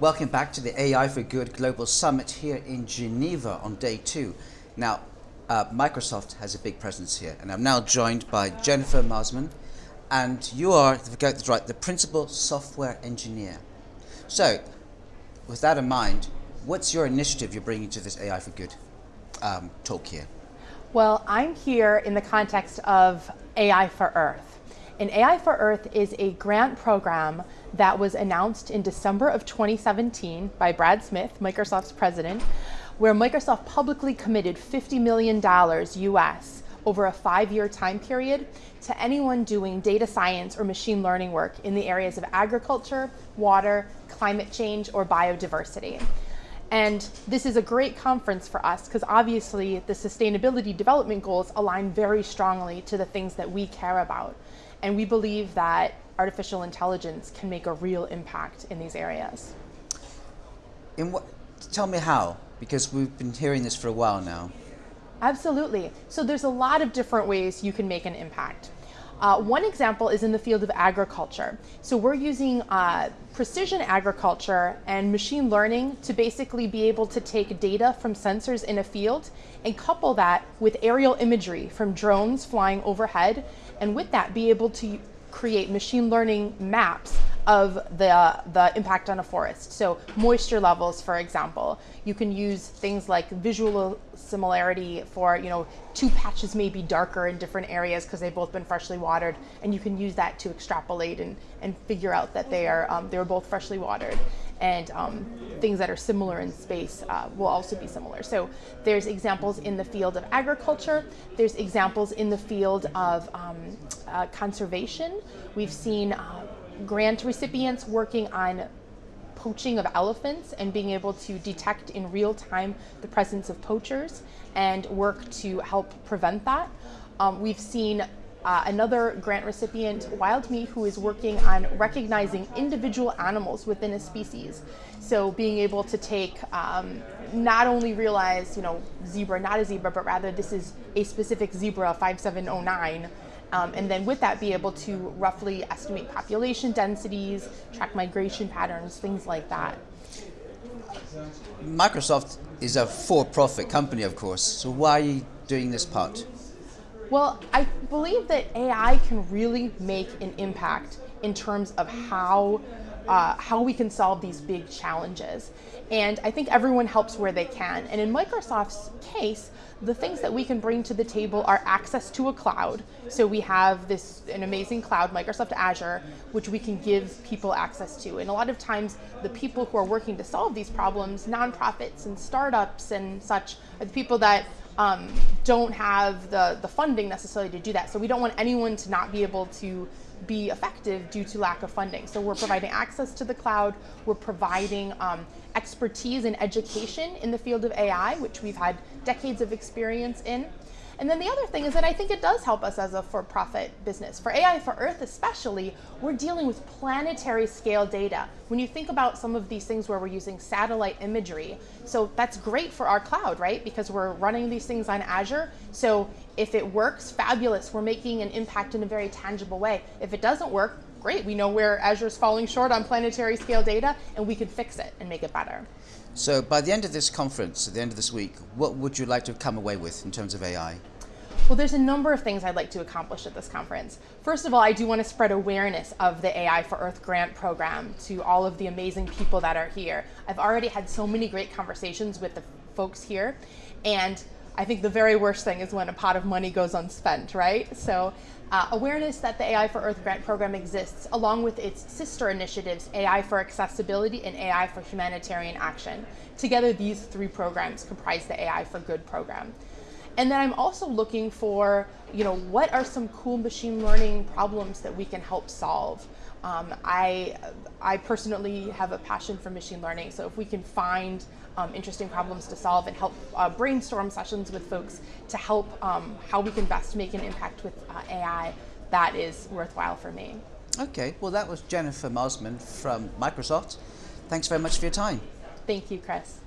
Welcome back to the AI for Good Global Summit here in Geneva on day two. Now, uh, Microsoft has a big presence here, and I'm now joined by Jennifer Marsman, and you are, if I right, the principal software engineer. So, with that in mind, what's your initiative you're bringing to this AI for Good um, talk here? Well, I'm here in the context of AI for Earth. And AI for Earth is a grant program that was announced in December of 2017 by Brad Smith, Microsoft's president, where Microsoft publicly committed $50 million US over a five-year time period to anyone doing data science or machine learning work in the areas of agriculture, water, climate change, or biodiversity. And this is a great conference for us because obviously the sustainability development goals align very strongly to the things that we care about. And we believe that artificial intelligence can make a real impact in these areas. In what, tell me how, because we've been hearing this for a while now. Absolutely. So there's a lot of different ways you can make an impact. Uh, one example is in the field of agriculture. So we're using uh, precision agriculture and machine learning to basically be able to take data from sensors in a field and couple that with aerial imagery from drones flying overhead and with that be able to create machine learning maps of the, the impact on a forest. So moisture levels, for example. You can use things like visual similarity for, you know, two patches may be darker in different areas because they've both been freshly watered, and you can use that to extrapolate and, and figure out that they are, um, they were both freshly watered. And um, things that are similar in space uh, will also be similar. So there's examples in the field of agriculture, there's examples in the field of um, uh, conservation. We've seen uh, grant recipients working on poaching of elephants and being able to detect in real time the presence of poachers and work to help prevent that. Um, we've seen uh, another grant recipient, WildMe, who is working on recognizing individual animals within a species. So being able to take, um, not only realize, you know, zebra, not a zebra, but rather this is a specific zebra 5709, um, and then with that, be able to roughly estimate population densities, track migration patterns, things like that. Microsoft is a for-profit company, of course, so why are you doing this part? Well, I believe that AI can really make an impact in terms of how uh, how we can solve these big challenges. And I think everyone helps where they can. And in Microsoft's case, the things that we can bring to the table are access to a cloud. So we have this an amazing cloud, Microsoft Azure, which we can give people access to. And a lot of times the people who are working to solve these problems, nonprofits and startups and such, are the people that um, don't have the, the funding necessarily to do that. So we don't want anyone to not be able to be effective due to lack of funding. So we're providing access to the cloud, we're providing um, expertise and education in the field of AI, which we've had decades of experience in. And then the other thing is that I think it does help us as a for-profit business. For AI for Earth especially, we're dealing with planetary scale data. When you think about some of these things where we're using satellite imagery, so that's great for our cloud, right? Because we're running these things on Azure. So if it works, fabulous. We're making an impact in a very tangible way. If it doesn't work, great. We know where Azure's falling short on planetary scale data and we can fix it and make it better. So by the end of this conference, at the end of this week, what would you like to come away with in terms of AI? Well, there's a number of things I'd like to accomplish at this conference. First of all, I do want to spread awareness of the AI for Earth grant program to all of the amazing people that are here. I've already had so many great conversations with the folks here, and I think the very worst thing is when a pot of money goes unspent, right? So uh, awareness that the AI for Earth grant program exists, along with its sister initiatives, AI for Accessibility and AI for Humanitarian Action. Together, these three programs comprise the AI for Good program. And then I'm also looking for, you know, what are some cool machine learning problems that we can help solve? Um, I, I personally have a passion for machine learning, so if we can find um, interesting problems to solve and help uh, brainstorm sessions with folks to help um, how we can best make an impact with uh, AI, that is worthwhile for me. Okay, well that was Jennifer Marsman from Microsoft. Thanks very much for your time. Thank you, Chris.